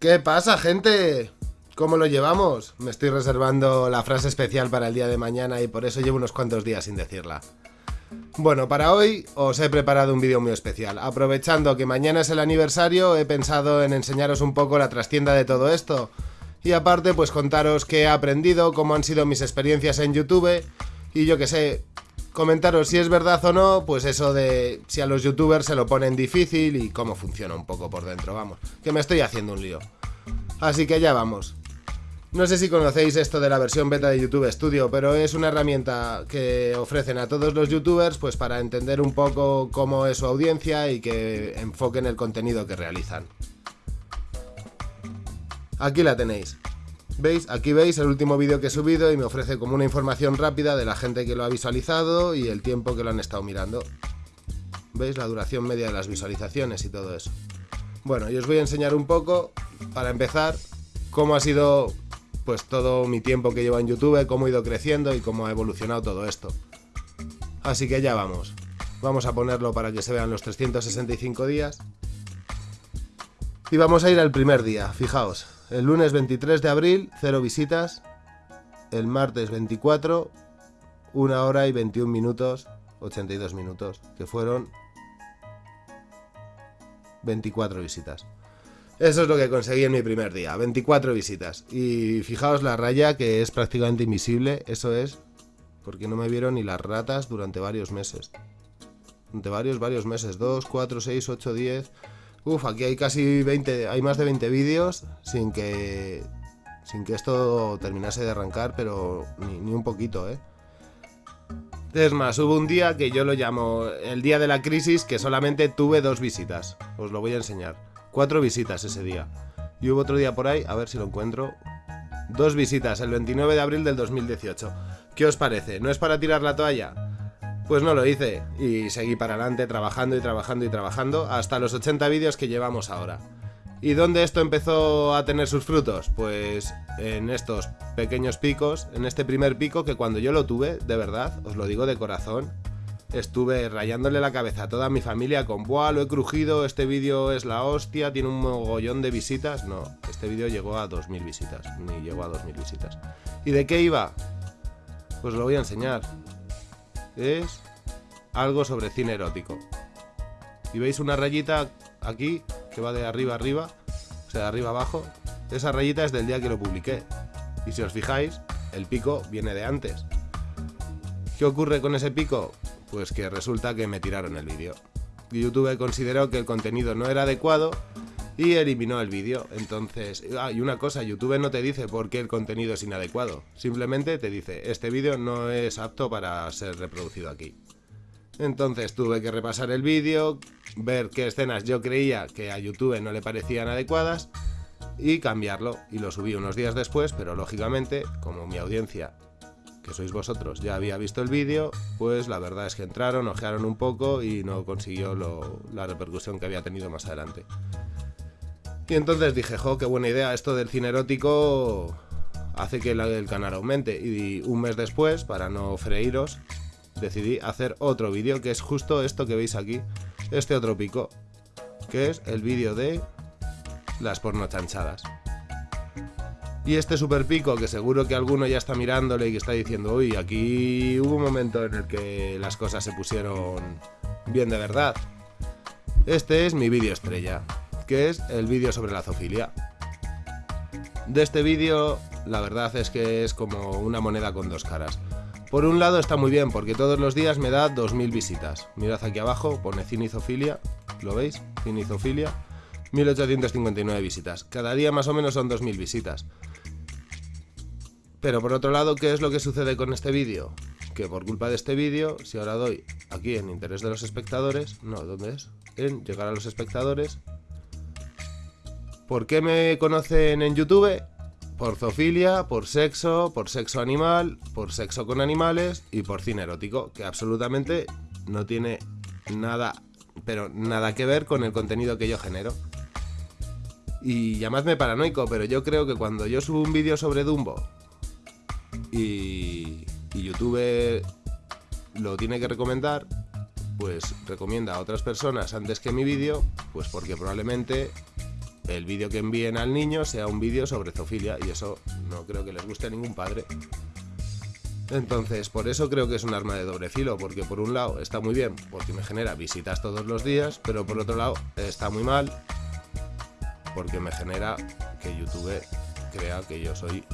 ¿Qué pasa, gente? ¿Cómo lo llevamos? Me estoy reservando la frase especial para el día de mañana y por eso llevo unos cuantos días sin decirla. Bueno, para hoy os he preparado un vídeo muy especial. Aprovechando que mañana es el aniversario, he pensado en enseñaros un poco la trastienda de todo esto. Y aparte, pues contaros qué he aprendido, cómo han sido mis experiencias en YouTube y yo que sé, comentaros si es verdad o no, pues eso de si a los youtubers se lo ponen difícil y cómo funciona un poco por dentro, vamos, que me estoy haciendo un lío. Así que ya vamos. No sé si conocéis esto de la versión beta de YouTube Studio, pero es una herramienta que ofrecen a todos los youtubers pues para entender un poco cómo es su audiencia y que enfoquen el contenido que realizan. Aquí la tenéis. ¿Veis? Aquí veis el último vídeo que he subido y me ofrece como una información rápida de la gente que lo ha visualizado y el tiempo que lo han estado mirando. ¿Veis? La duración media de las visualizaciones y todo eso. Bueno, y os voy a enseñar un poco, para empezar, cómo ha sido pues todo mi tiempo que llevo en YouTube, cómo he ido creciendo y cómo ha evolucionado todo esto. Así que ya vamos. Vamos a ponerlo para que se vean los 365 días. Y vamos a ir al primer día, fijaos. El lunes 23 de abril, 0 visitas. El martes 24, 1 hora y 21 minutos, 82 minutos, que fueron 24 visitas. Eso es lo que conseguí en mi primer día, 24 visitas. Y fijaos la raya que es prácticamente invisible, eso es porque no me vieron ni las ratas durante varios meses. Durante varios, varios meses, 2, 4, 6, 8, 10... Uf, aquí hay casi 20, hay más de 20 vídeos sin que sin que esto terminase de arrancar, pero ni, ni, un poquito, ¿eh? Es más, hubo un día que yo lo llamo el día de la crisis que solamente tuve dos visitas. Os lo voy a enseñar. Cuatro visitas ese día. Y hubo otro día por ahí, a ver si lo encuentro. Dos visitas, el 29 de abril del 2018. ¿Qué os parece? ¿No es para tirar la toalla? Pues no lo hice y seguí para adelante trabajando y trabajando y trabajando hasta los 80 vídeos que llevamos ahora. ¿Y dónde esto empezó a tener sus frutos? Pues en estos pequeños picos, en este primer pico que cuando yo lo tuve, de verdad, os lo digo de corazón, estuve rayándole la cabeza a toda mi familia con ¡buah, lo he crujido, este vídeo es la hostia, tiene un mogollón de visitas! No, este vídeo llegó a 2.000 visitas, ni llegó a 2.000 visitas. ¿Y de qué iba? Pues lo voy a enseñar es algo sobre cine erótico. Y veis una rayita aquí que va de arriba arriba, o sea, de arriba abajo. Esa rayita es del día que lo publiqué. Y si os fijáis, el pico viene de antes. ¿Qué ocurre con ese pico? Pues que resulta que me tiraron el vídeo. YouTube consideró que el contenido no era adecuado y eliminó el vídeo. Entonces, ah, y una cosa, YouTube no te dice por qué el contenido es inadecuado. Simplemente te dice, este vídeo no es apto para ser reproducido aquí. Entonces tuve que repasar el vídeo, ver qué escenas yo creía que a YouTube no le parecían adecuadas y cambiarlo. Y lo subí unos días después, pero lógicamente, como mi audiencia, que sois vosotros, ya había visto el vídeo, pues la verdad es que entraron, ojearon un poco y no consiguió la repercusión que había tenido más adelante. Y entonces dije, jo, qué buena idea, esto del cine erótico hace que el canal aumente. Y un mes después, para no freíros, decidí hacer otro vídeo, que es justo esto que veis aquí, este otro pico, que es el vídeo de las porno chanchadas. Y este super pico, que seguro que alguno ya está mirándole y que está diciendo, uy, aquí hubo un momento en el que las cosas se pusieron bien de verdad. Este es mi vídeo estrella que es el vídeo sobre la zoofilia. De este vídeo, la verdad es que es como una moneda con dos caras. Por un lado está muy bien, porque todos los días me da 2.000 visitas. Mirad aquí abajo, pone cinizofilia, ¿lo veis? Cinizofilia, 1.859 visitas. Cada día más o menos son 2.000 visitas. Pero por otro lado, ¿qué es lo que sucede con este vídeo? Que por culpa de este vídeo, si ahora doy aquí en interés de los espectadores, no, ¿dónde es? En llegar a los espectadores, ¿Por qué me conocen en YouTube? Por zoofilia, por sexo, por sexo animal, por sexo con animales y por cine erótico, que absolutamente no tiene nada, pero nada que ver con el contenido que yo genero. Y llamadme paranoico, pero yo creo que cuando yo subo un vídeo sobre Dumbo y, y YouTube lo tiene que recomendar, pues recomienda a otras personas antes que mi vídeo, pues porque probablemente el vídeo que envíen al niño sea un vídeo sobre zoofilia y eso no creo que les guste a ningún padre. Entonces, por eso creo que es un arma de doble filo, porque por un lado está muy bien, porque me genera visitas todos los días, pero por otro lado está muy mal, porque me genera que YouTube crea que yo soy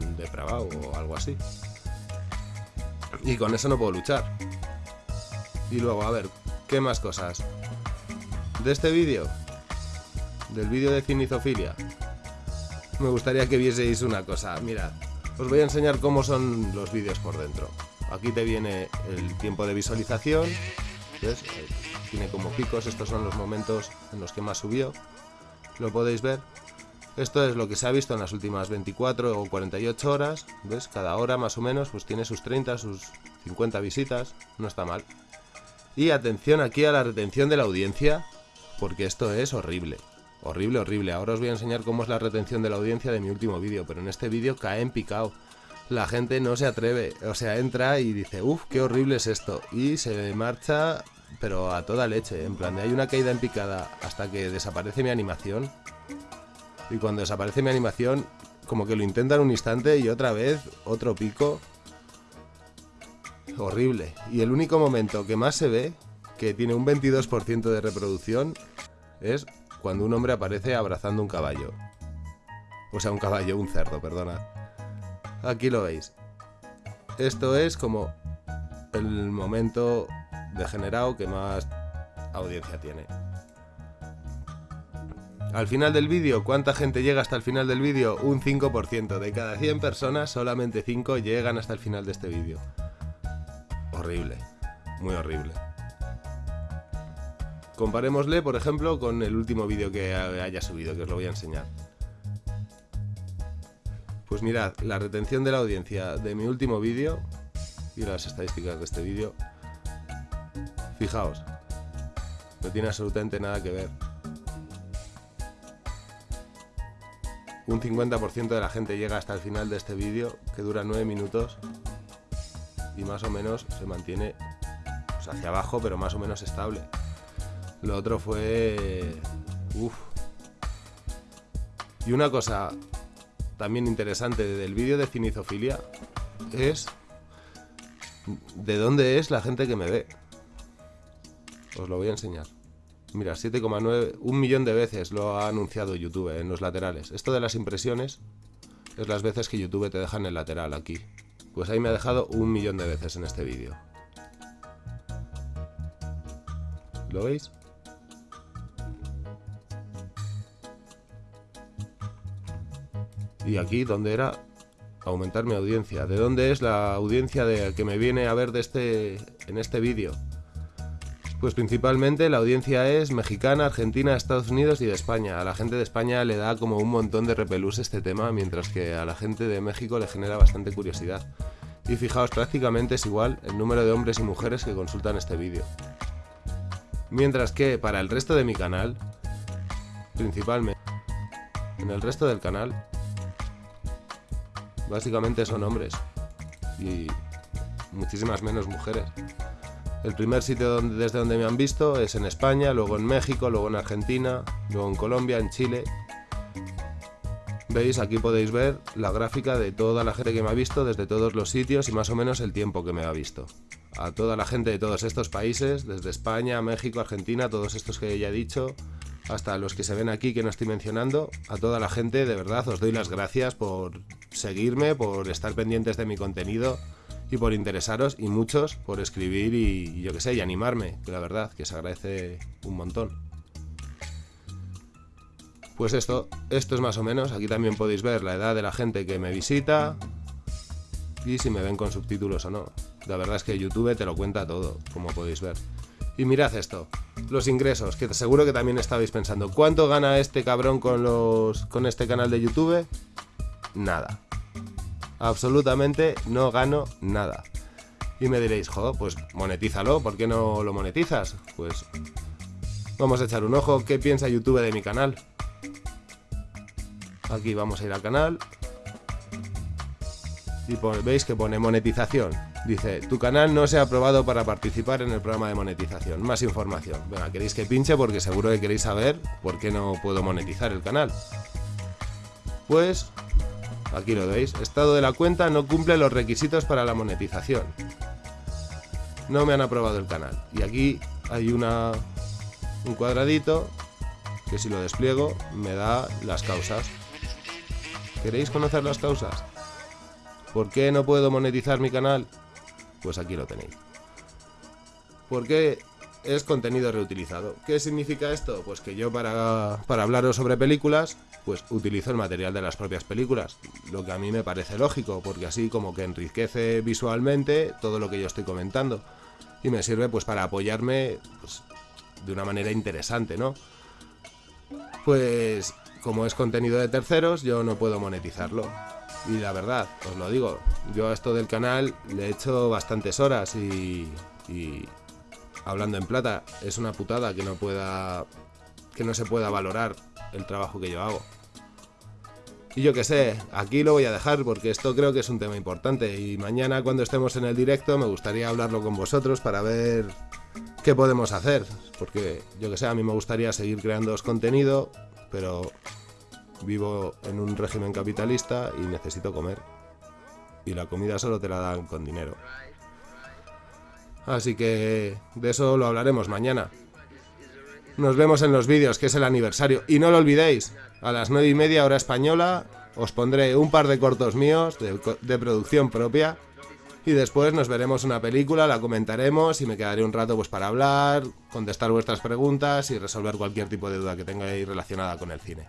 un depravado o algo así. Y con eso no puedo luchar. Y luego, a ver, ¿qué más cosas? De este vídeo, del vídeo de cinizofilia, me gustaría que vieseis una cosa. Mirad, os voy a enseñar cómo son los vídeos por dentro. Aquí te viene el tiempo de visualización, ¿ves? Tiene como picos, estos son los momentos en los que más subió. Lo podéis ver. Esto es lo que se ha visto en las últimas 24 o 48 horas, ¿ves? Cada hora más o menos pues tiene sus 30, sus 50 visitas, no está mal. Y atención aquí a la retención de la audiencia, porque esto es horrible. Horrible, horrible. Ahora os voy a enseñar cómo es la retención de la audiencia de mi último vídeo, pero en este vídeo cae en picado. La gente no se atreve, o sea, entra y dice, uff, qué horrible es esto. Y se marcha, pero a toda leche, en plan de hay una caída en picada hasta que desaparece mi animación. Y cuando desaparece mi animación, como que lo intentan un instante y otra vez otro pico. Horrible. Y el único momento que más se ve, que tiene un 22% de reproducción, es cuando un hombre aparece abrazando un caballo. O sea, un caballo, un cerdo, perdona. Aquí lo veis. Esto es como el momento degenerado que más audiencia tiene. Al final del vídeo, ¿cuánta gente llega hasta el final del vídeo? Un 5%. De cada 100 personas, solamente 5 llegan hasta el final de este vídeo. Horrible. Muy horrible. Comparémosle, por ejemplo, con el último vídeo que haya subido, que os lo voy a enseñar. Pues mirad, la retención de la audiencia de mi último vídeo y las estadísticas de este vídeo. Fijaos, no tiene absolutamente nada que ver. Un 50% de la gente llega hasta el final de este vídeo, que dura 9 minutos, y más o menos se mantiene pues, hacia abajo, pero más o menos estable. Lo otro fue... Uf. Y una cosa también interesante del vídeo de cinizofilia es de dónde es la gente que me ve. Os lo voy a enseñar. Mira, 7,9, un millón de veces lo ha anunciado YouTube en los laterales. Esto de las impresiones es las veces que YouTube te deja en el lateral aquí. Pues ahí me ha dejado un millón de veces en este vídeo. ¿Lo veis? Y aquí donde era aumentar mi audiencia. ¿De dónde es la audiencia de que me viene a ver de este en este vídeo? Pues principalmente la audiencia es mexicana, argentina, Estados Unidos y de España. A la gente de España le da como un montón de repelús este tema, mientras que a la gente de México le genera bastante curiosidad. Y fijaos, prácticamente es igual el número de hombres y mujeres que consultan este vídeo. Mientras que para el resto de mi canal, principalmente, en el resto del canal, básicamente son hombres y muchísimas menos mujeres. El primer sitio desde donde me han visto es en España, luego en México, luego en Argentina, luego en Colombia, en Chile. Veis, aquí podéis ver la gráfica de toda la gente que me ha visto desde todos los sitios y más o menos el tiempo que me ha visto. A toda la gente de todos estos países, desde España, México, Argentina, todos estos que ya he dicho, hasta los que se ven aquí que no estoy mencionando, a toda la gente de verdad os doy las gracias por seguirme, por estar pendientes de mi contenido y por interesaros y muchos por escribir y, yo que sé, y animarme, que la verdad, que se agradece un montón. Pues esto, esto es más o menos, aquí también podéis ver la edad de la gente que me visita y si me ven con subtítulos o no. La verdad es que YouTube te lo cuenta todo, como podéis ver. Y mirad esto, los ingresos, que seguro que también estabais pensando, ¿cuánto gana este cabrón con, los, con este canal de YouTube? Nada absolutamente no gano nada. Y me diréis, joder, pues monetízalo, ¿por qué no lo monetizas? Pues vamos a echar un ojo, ¿qué piensa YouTube de mi canal? Aquí vamos a ir al canal. Y veis que pone monetización. Dice, tu canal no se ha aprobado para participar en el programa de monetización. Más información. Venga, queréis que pinche porque seguro que queréis saber por qué no puedo monetizar el canal. Pues, aquí lo veis. Estado de la cuenta no cumple los requisitos para la monetización. No me han aprobado el canal. Y aquí hay una, un cuadradito que si lo despliego me da las causas. ¿Queréis conocer las causas? ¿Por qué no puedo monetizar mi canal? Pues aquí lo tenéis. ¿Por qué es contenido reutilizado? ¿Qué significa esto? Pues que yo para, para hablaros sobre películas, pues utilizo el material de las propias películas. Lo que a mí me parece lógico, porque así como que enriquece visualmente todo lo que yo estoy comentando. Y me sirve pues para apoyarme pues, de una manera interesante, ¿no? Pues como es contenido de terceros, yo no puedo monetizarlo. Y la verdad, os lo digo, yo a esto del canal le he hecho bastantes horas y, hablando en plata, es una putada que no pueda que no se pueda valorar el trabajo que yo hago. Y yo que sé, aquí lo voy a dejar porque esto creo que es un tema importante y mañana cuando estemos en el directo me gustaría hablarlo con vosotros para ver qué podemos hacer. Porque yo que sé, a mí me gustaría seguir creando contenido, pero Vivo en un régimen capitalista y necesito comer. Y la comida solo te la dan con dinero. Así que de eso lo hablaremos mañana. Nos vemos en los vídeos, que es el aniversario. Y no lo olvidéis, a las 9 y media hora española os pondré un par de cortos míos de, de, producción propia. Y después nos veremos una película, la comentaremos y me quedaré un rato pues para hablar, contestar vuestras preguntas y resolver cualquier tipo de duda que tengáis relacionada con el cine.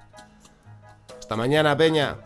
Hasta mañana, Peña.